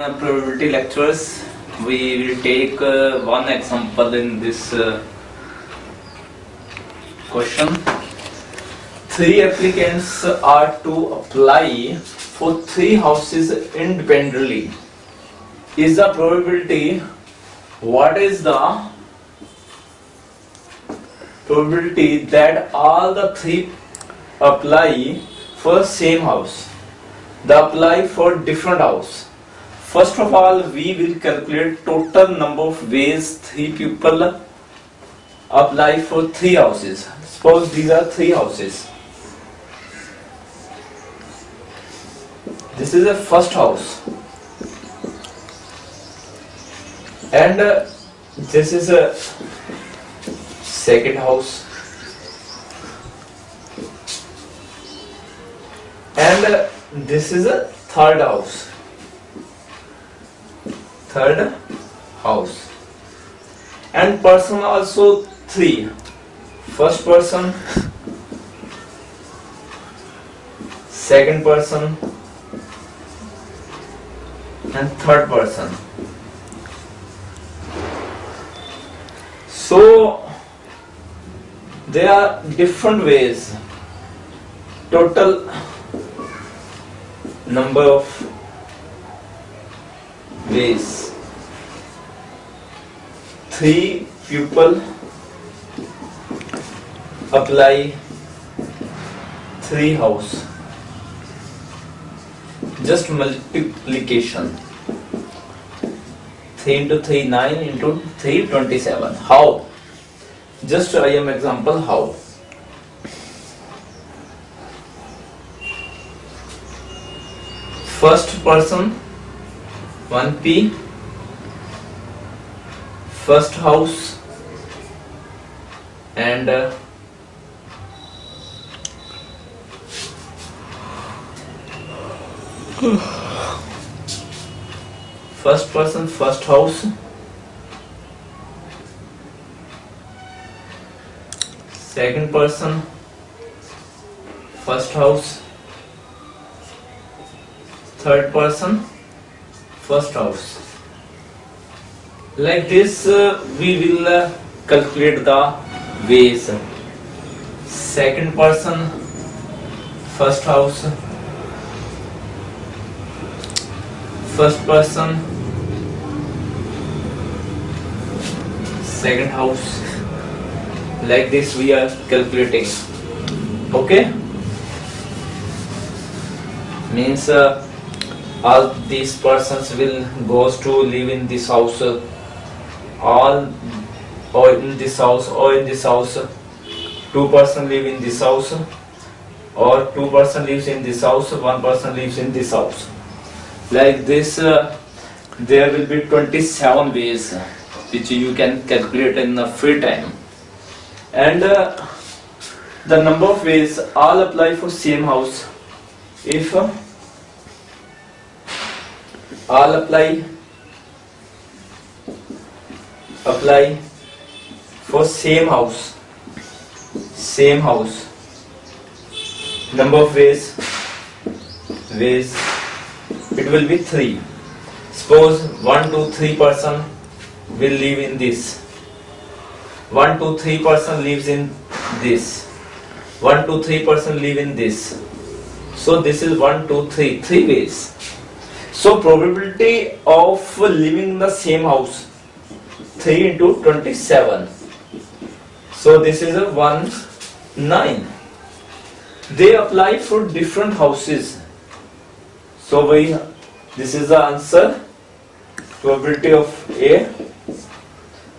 Uh, probability lectures we will take uh, one example in this uh, question. Three applicants are to apply for three houses independently. Is the probability what is the probability that all the three apply for same house? They apply for different house First of all, we will calculate total number of ways three people apply for three houses. Suppose these are three houses. This is a first house. And uh, this is a second house. And uh, this is a third house third house. And person also three. First person. Second person. And third person. So there are different ways. Total number of ways three people apply three house. Just multiplication. 3 into 3 9 into 3 27 how? Just I am example how? First person 1p first house. And uh, first person first house. Second person first house. Third person first house. Like this uh, we will uh, calculate the ways second person first house. First person second house. Like this we are calculating. Okay? Means uh, all these persons will goes to live in this house. All or in this house or in this house. Two person live in this house or two person lives in this house one person lives in this house. Like this uh, there will be 27 ways which you can calculate in a free time. And uh, the number of ways all apply for same house. If uh, all apply apply for same house same house. Number of ways ways. It will be three. Suppose one two three person will live in this. One two three person lives in this. One two three person live in this. So this is one two three three ways so probability of living in the same house 3 into 27 so this is a 1 9 they apply for different houses. So we this is the answer. Probability of a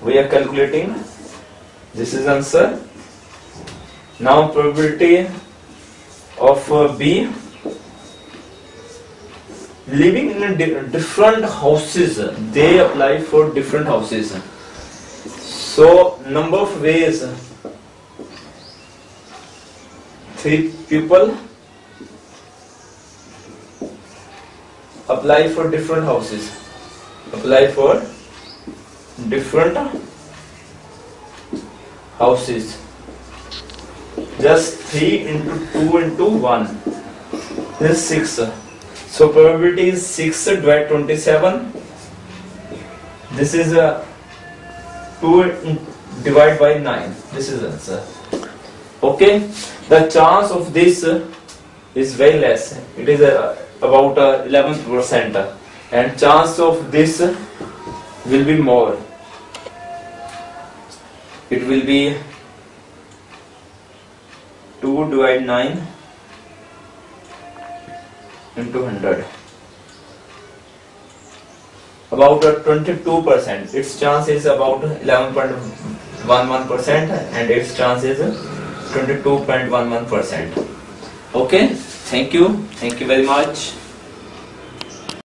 we are calculating. This is answer. Now probability of uh, b living in di- different houses they apply for different houses. So number of ways three people apply for different houses. Apply for different houses. Just 3 into 2 into 1 this is 6 so probability is 6 divided 27 this is a 2 divided by 9 this is answer. Okay? The chance of this is very less. It is uh, about uh, 11 percent. And chance of this will be more. It will be 2 divided 9 into 100 about a 22 percent. Its chance is about 11.11 percent and its chance is 22.11 percent. Okay. Thank you. Thank you very much